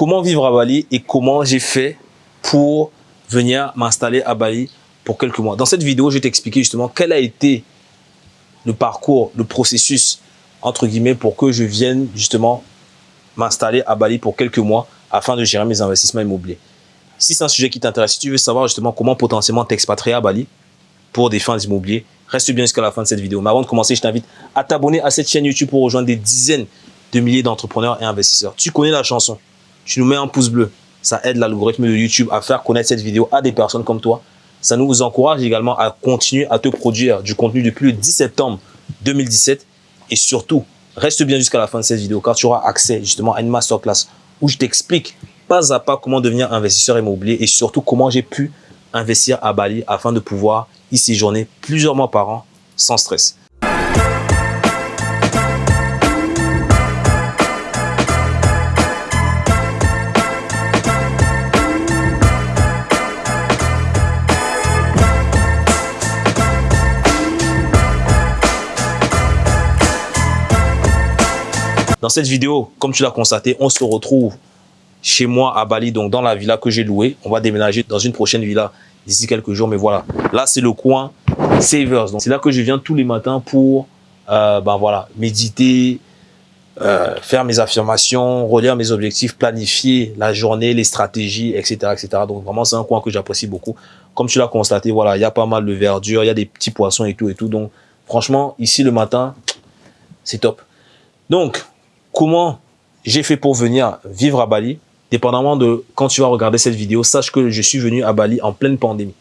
comment vivre à Bali et comment j'ai fait pour venir m'installer à Bali pour quelques mois. Dans cette vidéo, je vais t'expliquer justement quel a été le parcours, le processus, entre guillemets, pour que je vienne justement m'installer à Bali pour quelques mois afin de gérer mes investissements immobiliers. Si c'est un sujet qui t'intéresse, si tu veux savoir justement comment potentiellement t'expatrier à Bali pour des fins immobilières, reste bien jusqu'à la fin de cette vidéo. Mais avant de commencer, je t'invite à t'abonner à cette chaîne YouTube pour rejoindre des dizaines de milliers d'entrepreneurs et investisseurs. Tu connais la chanson, tu nous mets un pouce bleu, ça aide l'algorithme de YouTube à faire connaître cette vidéo à des personnes comme toi. Ça nous encourage également à continuer à te produire du contenu depuis le 10 septembre 2017 et surtout, reste bien jusqu'à la fin de cette vidéo car tu auras accès justement à une masterclass où je t'explique pas à pas comment devenir investisseur immobilier et surtout comment j'ai pu investir à Bali afin de pouvoir y séjourner plusieurs mois par an sans stress. Cette vidéo, comme tu l'as constaté, on se retrouve chez moi à Bali, donc dans la villa que j'ai louée. On va déménager dans une prochaine villa d'ici quelques jours, mais voilà. Là, c'est le coin Savers. Donc, c'est là que je viens tous les matins pour, euh, ben voilà, méditer, euh, faire mes affirmations, relire mes objectifs, planifier la journée, les stratégies, etc., etc. Donc, vraiment, c'est un coin que j'apprécie beaucoup. Comme tu l'as constaté, voilà, il y a pas mal de verdure, il y a des petits poissons et tout et tout. Donc, franchement, ici, le matin, c'est top. Donc, comment j'ai fait pour venir vivre à Bali, dépendamment de quand tu vas regarder cette vidéo, sache que je suis venu à Bali en pleine pandémie,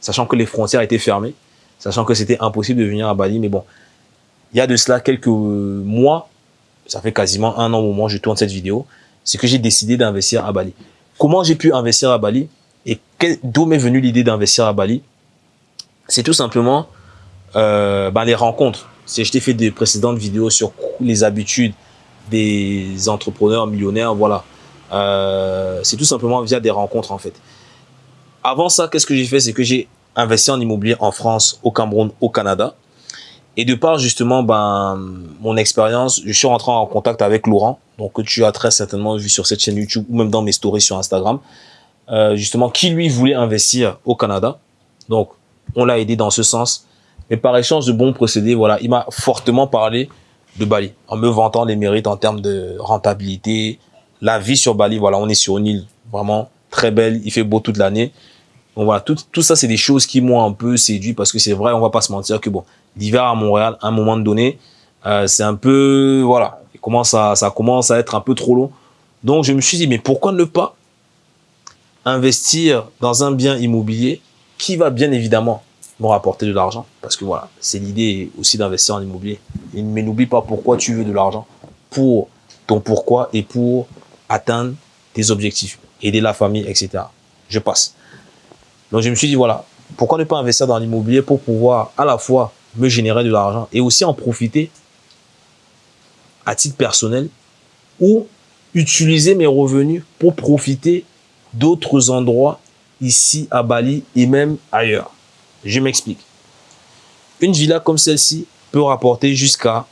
sachant que les frontières étaient fermées, sachant que c'était impossible de venir à Bali, mais bon, il y a de cela quelques mois, ça fait quasiment un an au moment où je tourne cette vidéo, c'est que j'ai décidé d'investir à Bali. Comment j'ai pu investir à Bali et d'où m'est venue l'idée d'investir à Bali? C'est tout simplement euh, ben, les rencontres. Je t'ai fait des précédentes vidéos sur les habitudes, des entrepreneurs millionnaires, voilà. Euh, c'est tout simplement via des rencontres en fait. Avant ça, qu'est-ce que j'ai fait? C'est que j'ai investi en immobilier en France, au Cameroun, au Canada. Et de par justement ben, mon expérience, je suis rentré en contact avec Laurent, donc que tu as très certainement vu sur cette chaîne YouTube ou même dans mes stories sur Instagram, euh, justement qui lui voulait investir au Canada. Donc on l'a aidé dans ce sens. Mais par échange de bons procédés, voilà, il m'a fortement parlé de Bali, en me vantant les mérites en termes de rentabilité. La vie sur Bali, voilà, on est sur une île vraiment très belle, il fait beau toute l'année. Donc voilà, tout, tout ça, c'est des choses qui m'ont un peu séduit parce que c'est vrai, on va pas se mentir que bon, l'hiver à Montréal, à un moment donné, euh, c'est un peu, voilà, il commence à, ça commence à être un peu trop long. Donc je me suis dit, mais pourquoi ne pas investir dans un bien immobilier qui va bien évidemment m'ont rapporté de l'argent. Parce que voilà, c'est l'idée aussi d'investir en immobilier. Mais n'oublie pas pourquoi tu veux de l'argent. Pour ton pourquoi et pour atteindre tes objectifs. Aider la famille, etc. Je passe. Donc je me suis dit, voilà, pourquoi ne pas investir dans l'immobilier pour pouvoir à la fois me générer de l'argent et aussi en profiter à titre personnel ou utiliser mes revenus pour profiter d'autres endroits ici à Bali et même ailleurs. Je m'explique. Une villa comme celle-ci peut rapporter jusqu'à,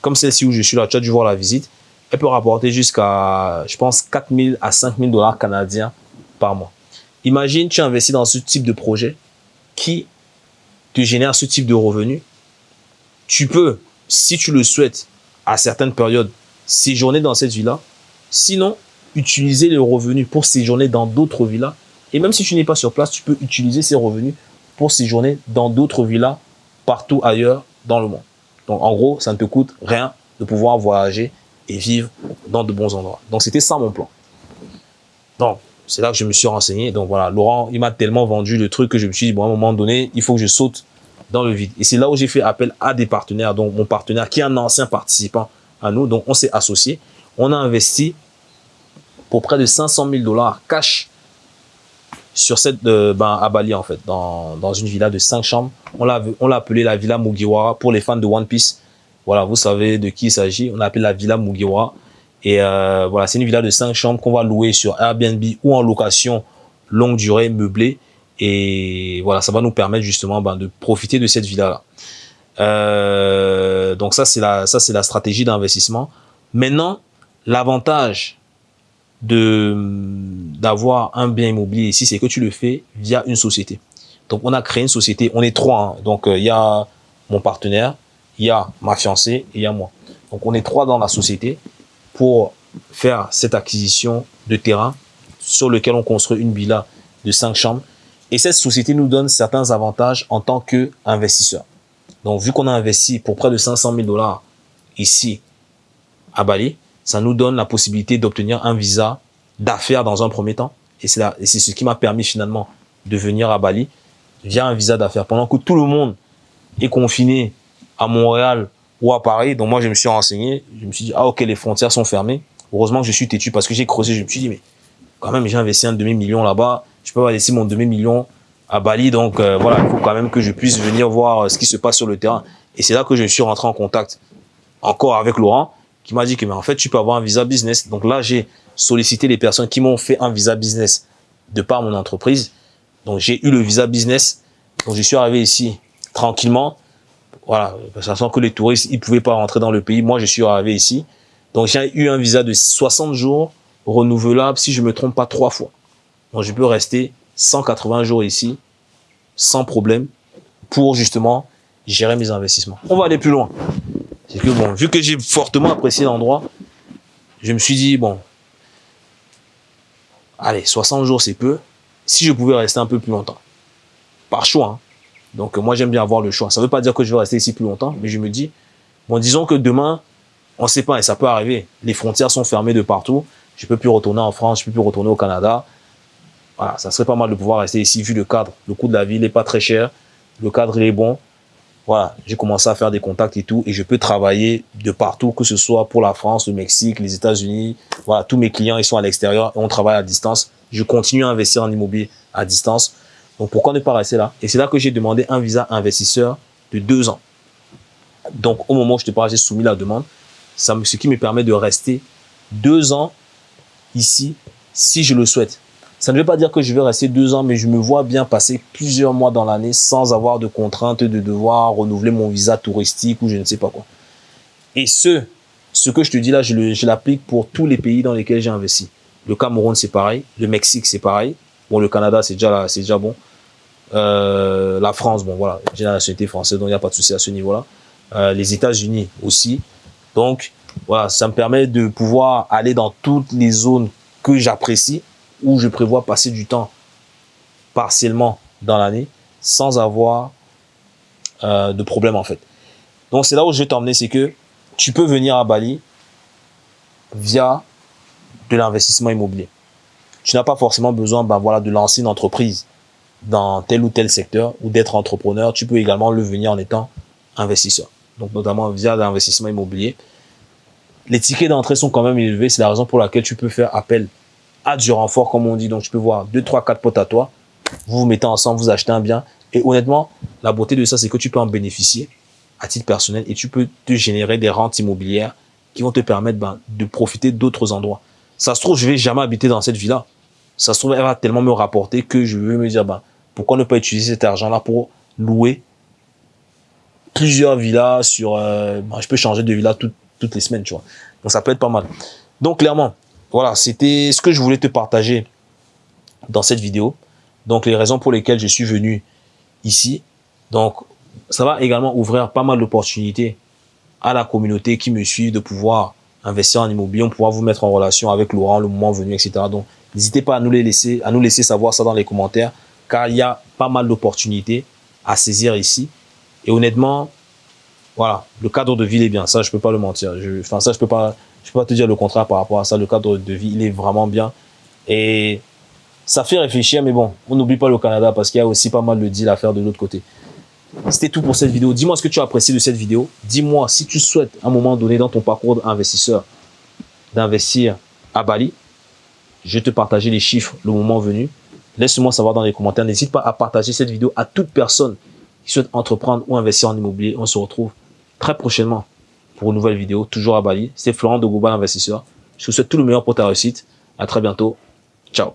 comme celle-ci où je suis là, tu as dû voir la visite, elle peut rapporter jusqu'à, je pense, 4 000 à 5 000 dollars canadiens par mois. Imagine, tu investis dans ce type de projet qui te génère ce type de revenus. Tu peux, si tu le souhaites, à certaines périodes, séjourner dans cette villa. Sinon, utiliser les revenus pour séjourner dans d'autres villas. Et même si tu n'es pas sur place, tu peux utiliser ces revenus pour séjourner dans d'autres villas partout ailleurs dans le monde. Donc, en gros, ça ne te coûte rien de pouvoir voyager et vivre dans de bons endroits. Donc, c'était ça mon plan. Donc, c'est là que je me suis renseigné. Donc, voilà, Laurent, il m'a tellement vendu le truc que je me suis dit, bon, à un moment donné, il faut que je saute dans le vide. Et c'est là où j'ai fait appel à des partenaires. Donc, mon partenaire, qui est un ancien participant à nous. Donc, on s'est associé. On a investi pour près de 500 000 dollars cash sur cette euh, ben, à Bali en fait, dans, dans une villa de cinq chambres. On l'a on l'a appelé la villa Mugiwara pour les fans de One Piece. Voilà, vous savez de qui il s'agit. On l'a appelé la villa Mugiwara. Et euh, voilà, c'est une villa de cinq chambres qu'on va louer sur Airbnb ou en location longue durée meublée. Et voilà, ça va nous permettre justement ben, de profiter de cette villa-là. Euh, donc ça, c'est la, ça, c'est la stratégie d'investissement. Maintenant, l'avantage d'avoir un bien immobilier ici, c'est que tu le fais via une société. Donc, on a créé une société. On est trois. Hein. Donc, euh, il y a mon partenaire, il y a ma fiancée et il y a moi. Donc, on est trois dans la société pour faire cette acquisition de terrain sur lequel on construit une villa de cinq chambres. Et cette société nous donne certains avantages en tant qu'investisseur. Donc, vu qu'on a investi pour près de 500 000 dollars ici à Bali, ça nous donne la possibilité d'obtenir un visa d'affaires dans un premier temps. Et c'est ce qui m'a permis finalement de venir à Bali via un visa d'affaires. Pendant que tout le monde est confiné à Montréal ou à Paris, donc moi je me suis renseigné, je me suis dit, ah ok, les frontières sont fermées. Heureusement que je suis têtu parce que j'ai creusé, je me suis dit, mais quand même, j'ai investi un demi-million là-bas, je peux pas laisser mon demi-million à Bali, donc euh, voilà, il faut quand même que je puisse venir voir ce qui se passe sur le terrain. Et c'est là que je suis rentré en contact encore avec Laurent, qui m'a dit que mais en fait, tu peux avoir un visa business. Donc là, j'ai sollicité les personnes qui m'ont fait un visa business de par mon entreprise. Donc j'ai eu le visa business. Donc je suis arrivé ici tranquillement. Voilà, sachant que les touristes, ils pouvaient pas rentrer dans le pays. Moi, je suis arrivé ici. Donc j'ai eu un visa de 60 jours renouvelable, si je me trompe pas, trois fois. Donc je peux rester 180 jours ici sans problème pour justement gérer mes investissements. On va aller plus loin. C'est que bon, vu que j'ai fortement apprécié l'endroit, je me suis dit, bon, allez, 60 jours c'est peu, si je pouvais rester un peu plus longtemps. Par choix. Hein. Donc moi j'aime bien avoir le choix. Ça ne veut pas dire que je vais rester ici plus longtemps, mais je me dis, bon disons que demain, on ne sait pas et ça peut arriver. Les frontières sont fermées de partout. Je peux plus retourner en France, je peux plus retourner au Canada. Voilà, ça serait pas mal de pouvoir rester ici vu le cadre. Le coût de la vie n'est pas très cher. Le cadre est bon. Voilà, j'ai commencé à faire des contacts et tout et je peux travailler de partout, que ce soit pour la France, le Mexique, les États-Unis. Voilà, tous mes clients ils sont à l'extérieur et on travaille à distance je continue à investir en immobilier à distance. Donc, pourquoi ne pas rester là? Et c'est là que j'ai demandé un visa investisseur de deux ans. Donc, au moment où je te parle, j'ai soumis la demande. Ce qui me permet de rester deux ans ici, si je le souhaite. Ça ne veut pas dire que je vais rester deux ans, mais je me vois bien passer plusieurs mois dans l'année sans avoir de contraintes de devoir renouveler mon visa touristique ou je ne sais pas quoi. Et ce, ce que je te dis là, je l'applique pour tous les pays dans lesquels j'ai investi. Le Cameroun, c'est pareil. Le Mexique, c'est pareil. Bon, le Canada, c'est déjà, déjà bon. Euh, la France, bon, voilà, j'ai la nationalité française, donc il n'y a pas de souci à ce niveau-là. Euh, les États-Unis aussi. Donc, voilà, ça me permet de pouvoir aller dans toutes les zones que j'apprécie, où je prévois passer du temps partiellement dans l'année, sans avoir euh, de problème, en fait. Donc, c'est là où je vais t'emmener, c'est que tu peux venir à Bali via de l'investissement immobilier. Tu n'as pas forcément besoin ben de lancer une entreprise dans tel ou tel secteur ou d'être entrepreneur. Tu peux également le venir en étant investisseur. Donc, notamment via l'investissement immobilier. Les tickets d'entrée sont quand même élevés. C'est la raison pour laquelle tu peux faire appel du renfort, comme on dit. Donc, tu peux voir deux, trois, quatre potes à toi. Vous vous mettez ensemble, vous achetez un bien. Et honnêtement, la beauté de ça, c'est que tu peux en bénéficier à titre personnel et tu peux te générer des rentes immobilières qui vont te permettre ben, de profiter d'autres endroits. Ça se trouve, je vais jamais habiter dans cette villa. Ça se trouve, elle va tellement me rapporter que je vais me dire, bah, pourquoi ne pas utiliser cet argent-là pour louer plusieurs villas sur... Euh, bah, je peux changer de villa toutes les semaines, tu vois. Donc, ça peut être pas mal. Donc, clairement, voilà, c'était ce que je voulais te partager dans cette vidéo. Donc, les raisons pour lesquelles je suis venu ici. Donc, ça va également ouvrir pas mal d'opportunités à la communauté qui me suit de pouvoir investir en immobilier, on pourra vous mettre en relation avec Laurent le moment venu, etc. Donc, n'hésitez pas à nous les laisser, savoir ça dans les commentaires, car il y a pas mal d'opportunités à saisir ici. Et honnêtement, voilà, le cadre de vie est bien. Ça, je peux pas le mentir. Enfin, ça, je peux pas, je peux pas te dire le contraire par rapport à ça. Le cadre de vie, il est vraiment bien. Et ça fait réfléchir, mais bon, on n'oublie pas le Canada parce qu'il y a aussi pas mal de deals à faire de l'autre côté. C'était tout pour cette vidéo. Dis-moi ce que tu as apprécié de cette vidéo. Dis-moi si tu souhaites à un moment donné dans ton parcours d'investisseur d'investir à Bali. Je vais te partager les chiffres le moment venu. Laisse-moi savoir dans les commentaires. N'hésite pas à partager cette vidéo à toute personne qui souhaite entreprendre ou investir en immobilier. On se retrouve très prochainement pour une nouvelle vidéo, toujours à Bali. C'est Florent de Global Investisseur. Je te souhaite tout le meilleur pour ta réussite. À très bientôt. Ciao.